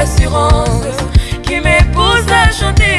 l'assurance qui m'épouse à chanter.